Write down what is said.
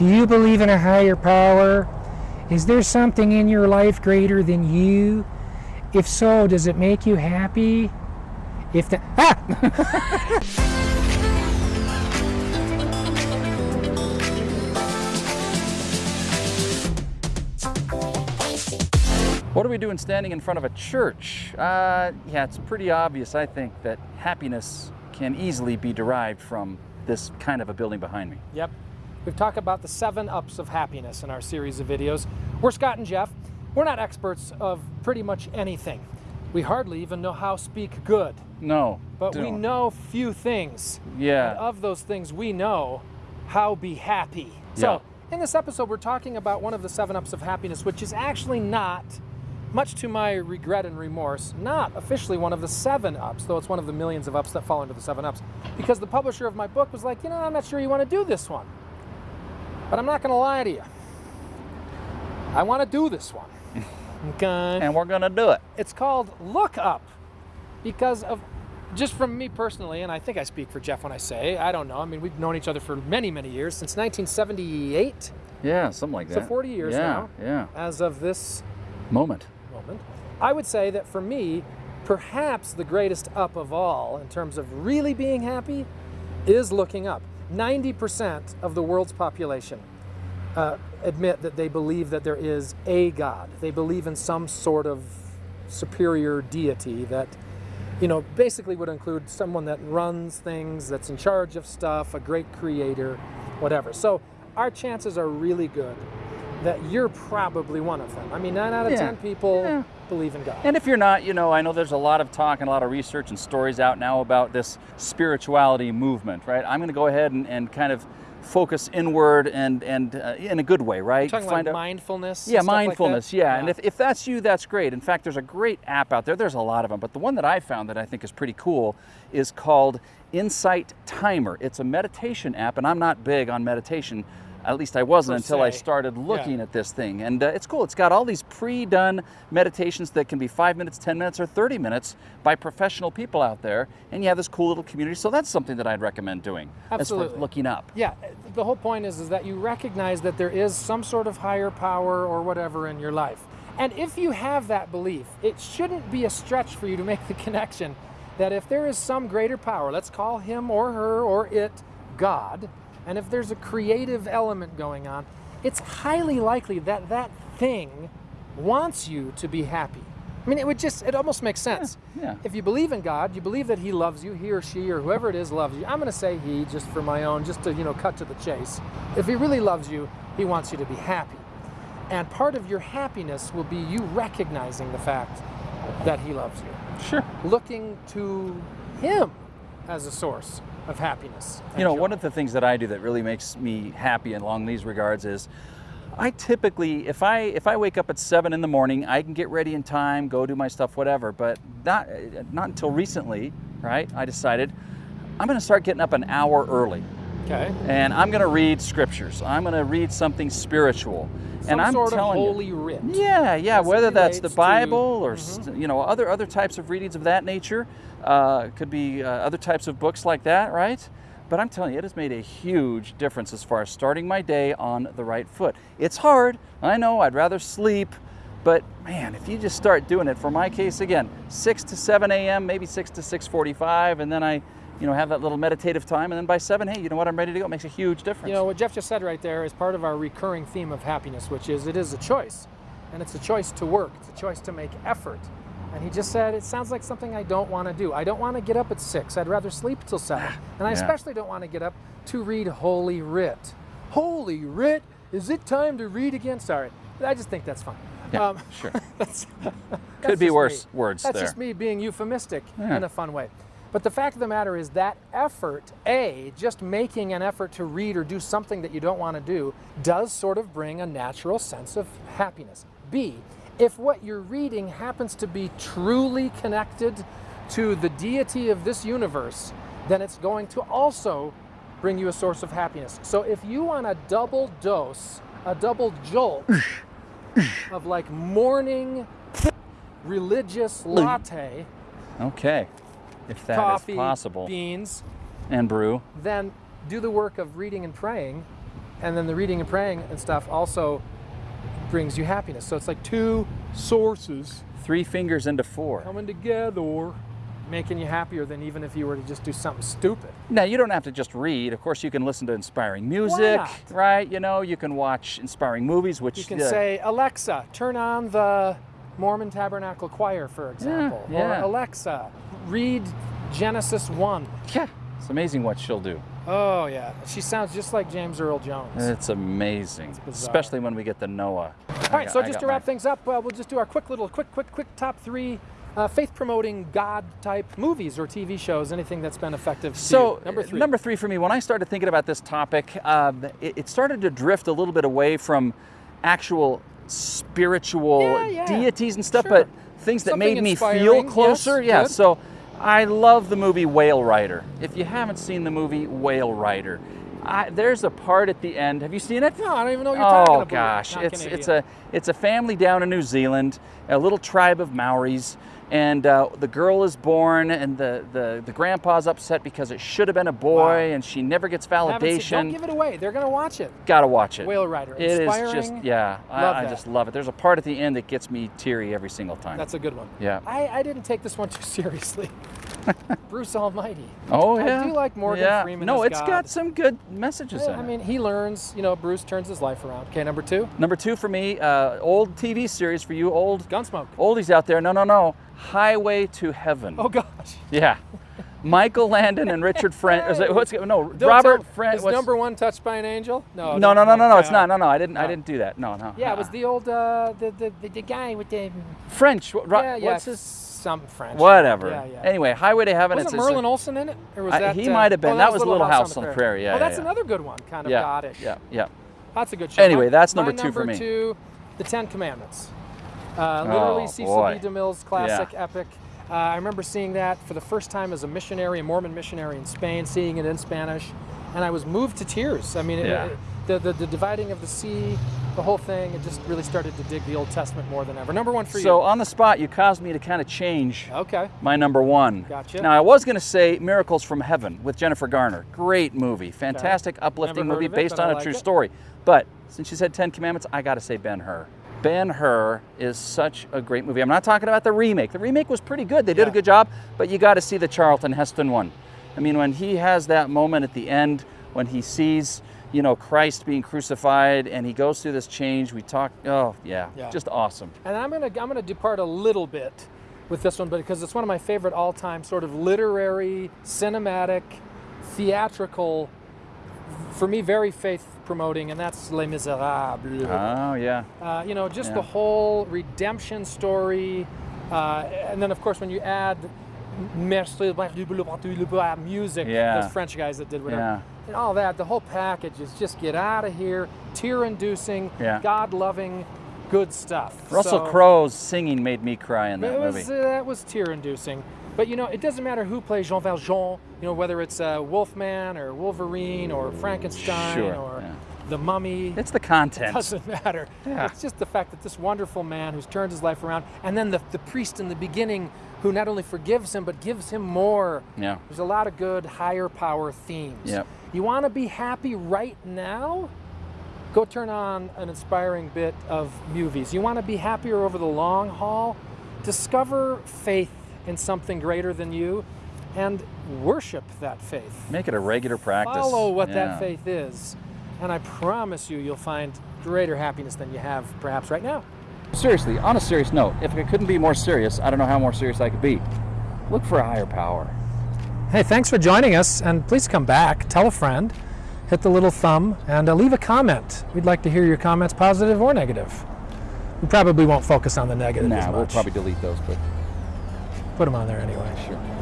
Do you believe in a higher power? Is there something in your life greater than you? If so, does it make you happy? If the ah! What are we doing standing in front of a church? Uh, yeah, it's pretty obvious, I think, that happiness can easily be derived from this kind of a building behind me. Yep. We've talked about the seven ups of happiness in our series of videos. We're Scott and Jeff. We're not experts of pretty much anything. We hardly even know how speak good. No. But we don't. know few things. Yeah. And of those things we know, how be happy. Yeah. So, in this episode, we're talking about one of the seven ups of happiness, which is actually not, much to my regret and remorse, not officially one of the seven ups, though it's one of the millions of ups that fall into the seven ups. Because the publisher of my book was like, you know, I'm not sure you want to do this one. But I'm not going to lie to you. I want to do this one. Okay. And we're going to do it. It's called Look Up because of just from me personally, and I think I speak for Jeff when I say, I don't know. I mean, we've known each other for many, many years, since 1978, Yeah, something like that. so 40 years yeah, now, Yeah, as of this Moment. moment. I would say that for me, perhaps the greatest up of all in terms of really being happy is looking up. 90% of the world's population uh, admit that they believe that there is a God. They believe in some sort of superior deity that, you know, basically would include someone that runs things, that's in charge of stuff, a great creator, whatever. So our chances are really good that you're probably one of them. I mean, nine out of Yeah. 10 people Yeah. believe in God. And if you're not, you know, I know there's a lot of talk and a lot of research and stories out now about this spirituality movement, right? I'm going to go ahead and, and kind of focus inward and, and uh, in a good way, right? talking Find like mindfulness. Yeah, stuff like mindfulness. yeah. and if, if that's you, that's great. In fact, there's a great app out there. There's a lot of them, but the one that I found that I think is pretty cool is called Insight Timer. It's a meditation app, and I'm not big on meditation. At least I wasn't until I started looking Yeah. at this thing, and uh, it's cool. It's got all these pre-done meditations that can be five minutes, ten minutes, or thirty minutes by professional people out there, and you have this cool little community. So that's something that I'd recommend doing as Absolutely. looking up. Yeah, the whole point is, is that you recognize that there is some sort of higher power or whatever in your life. And if you have that belief, it shouldn't be a stretch for you to make the connection that if there is some greater power, let's call him or her or it God, and if there's a creative element going on, it's highly likely that that thing wants you to be happy. I mean, it would just, it almost makes sense. yeah. If you believe in God, you believe that He loves you, he or she or whoever it is loves you. I'm going to say He just for my own, just to, you know, cut to the chase. If He really loves you, He wants you to be happy. And part of your happiness will be you recognizing the fact that He loves you, Sure. looking to Him as a source of happiness. You know, joy. one of the things that I do that really makes me happy along these regards is I typically, if I if I wake up at seven in the morning, I can get ready in time, go do my stuff, whatever. But not not until recently, right? I decided I'm going to start getting up an hour early, Okay. and I'm going to read scriptures. I'm going to read something spiritual, Some and I'm sort of telling you, writ. yeah, yeah. Whether that's the relates to- Mm-hmm. Bible or you know other other types of readings of that nature, uh, could be uh, other types of books like that, right? But I'm telling you, it has made a huge difference as far as starting my day on the right foot. It's hard, I know. I'd rather sleep, but man, if you just start doing it, for my case again, 6 to 7 a.m., maybe 6 to 6:45, and then I, you know, have that little meditative time, and then by 7, hey, you know what? I'm ready to go. It makes a huge difference. You know, what Jeff just said right there is part of our recurring theme of happiness, which is it is a choice. And it's a choice to work, it's a choice to make effort. And he just said, it sounds like something I don't want to do. I don't want to get up at six. I'd rather sleep till seven. And I Yeah. especially don't want to get up to read Holy Writ. Holy Writ? Is it time to read again? Sorry. I just think that's fun. Yeah, um, sure. that's, Could that's be worse me. words That's there. just me being euphemistic Yeah. in a fun way. But the fact of the matter is that effort, A, just making an effort to read or do something that you don't want to do, does sort of bring a natural sense of happiness. B, if what you're reading happens to be truly connected to the deity of this universe, then it's going to also bring you a source of happiness. So if you want a double dose, a double jolt of like morning religious latte, Okay, if that is coffee, possible. beans, And brew. then do the work of reading and praying and then the reading and praying and stuff also brings you happiness. So it's like two sources Three fingers into four. coming together, making you happier than even if you were to just do something stupid. Now, you don't have to just read. Of course, you can listen to inspiring music, right? You know, you can watch inspiring movies, which You can uh, say, Alexa, turn on the Mormon Tabernacle Choir, for example. yeah. Or Alexa, read Genesis 1. yeah, it's amazing what she'll do. Oh, yeah. She sounds just like James Earl Jones. It's amazing, especially when we get the Noah. All right, so just to wrap things up, uh, we'll just do our quick little, quick, quick, quick top three uh, faith-promoting God-type movies or TV shows. Anything that's been effective. So you. number three. number three for me, when I started thinking about this topic, um, it, it started to drift a little bit away from actual spiritual Yeah, yeah. deities and stuff, Sure. but things that Something made me feel yes, closer. yeah. good. So I love the movie Whale Rider. If you haven't seen the movie Whale Rider, I, there's a part at the end. Have you seen it? No, I don't even know what you're talking Oh about. gosh, Not it's Canadian. it's a it's a family down in New Zealand, a little tribe of Maoris, and uh, the girl is born, and the, the the grandpa's upset because it should have been a boy, Wow. and she never gets seen- validation. Don't give it away. They're going to watch it. Gotta watch it. Whale Rider. It is Inspiring. just yeah, I, I just love it. There's a part at the end that gets me teary every single time. That's a good one. yeah. I, I didn't take this one too seriously. Bruce Almighty. Oh yeah. I do like Morgan yeah. Freeman No, it's God. got some good messages Yeah, I mean, he learns, you know, Bruce turns his life around. Okay, number two, Number two for me, uh, old TV series for you, old Gunsmoke. oldies out there. No, no, no. Highway to Heaven. Oh, gosh. Yeah. Michael Landon and Richard French. Hey. what's no Don't Robert French? Is number one touched by an angel? No. no, no, no, no, no. It's uh, not. No, no. I didn't. I didn't do that. No, no. Yeah, it was uh-uh. the old, uh, the, the, the, the guy with the, French. What, Ro- yeah, yeah, What's his? some French. Whatever. Yeah, yeah. Anyway, Highway to Heaven. Wasn't it's, it's a- Merlin Olsen in it? Or was I- that, he uh, might have been. oh, That was a Little House on the Prairie. Yeah, Oh, that's yeah. another good one, kind of yeah, goddish. Yeah, yeah. That's a good show. Anyway, that's number two for me. number two, The Ten Commandments. Uh, literally Oh, Cecil boy. B. DeMille's classic epic. Uh, I remember seeing that for the first time as a missionary, a Mormon missionary in Spain, seeing it in Spanish, and I was moved to tears. I mean, it- Yeah. it- the, the, the dividing of the sea, the whole thing, it just really started to dig the Old Testament more than ever. Number one for you. So on the spot, you caused me to kind of change. Okay. my number one. Gotcha. Now I was going to say Miracles from Heaven with Jennifer Garner. Great movie, fantastic, uplifting movie it, based on a like true story. But since you said Ten Commandments, I got to say Ben Hur. Ben Hur is such a great movie. I'm not talking about the remake. The remake was pretty good. They did a good job, but you got to see the Charlton Heston one. I mean, when he has that moment at the end when he sees, you know, Christ being crucified and he goes through this change. We talk. Oh yeah, Yeah. just awesome. And I'm gonna I'm gonna depart a little bit with this one, but because it's one of my favorite all-time sort of literary, cinematic, theatrical, for me, very faith-promoting, and that's Les Miserables. Oh yeah. Uh, you know, just Yeah. the whole redemption story, uh, and then of course when you add Merci music, Yeah. those French guys that did whatever, Yeah. and all that, the whole package is just get out of here, tear-inducing, Yeah. God-loving, good stuff. Russell So- Crowe's singing made me cry in that it was, movie. uh, that was tear-inducing. But you know, it doesn't matter who plays Jean Valjean. You know, whether it's uh, Wolfman or Wolverine or Frankenstein Sure, or yeah. the Mummy. It's the content. It doesn't matter. Yeah. It's just the fact that this wonderful man who's turned his life around, and then the, the priest in the beginning who not only forgives him but gives him more. Yeah. There's a lot of good higher power themes. Yep. You want to be happy right now? Go turn on an inspiring bit of movies. You want to be happier over the long haul? Discover faith in something greater than you and worship that faith. Make it a regular practice. Follow what Yeah. that faith is. And I promise you, you'll find greater happiness than you have perhaps right now. Seriously, on a serious note, if I couldn't be more serious, I don't know how more serious I could be. Look for a higher power. Hey, thanks for joining us, and please come back, tell a friend, hit the little thumb, and uh, leave a comment. We'd like to hear your comments, positive or negative. We probably won't focus on the negative Nah, we'll probably delete those, but Put them on there anyway. sure.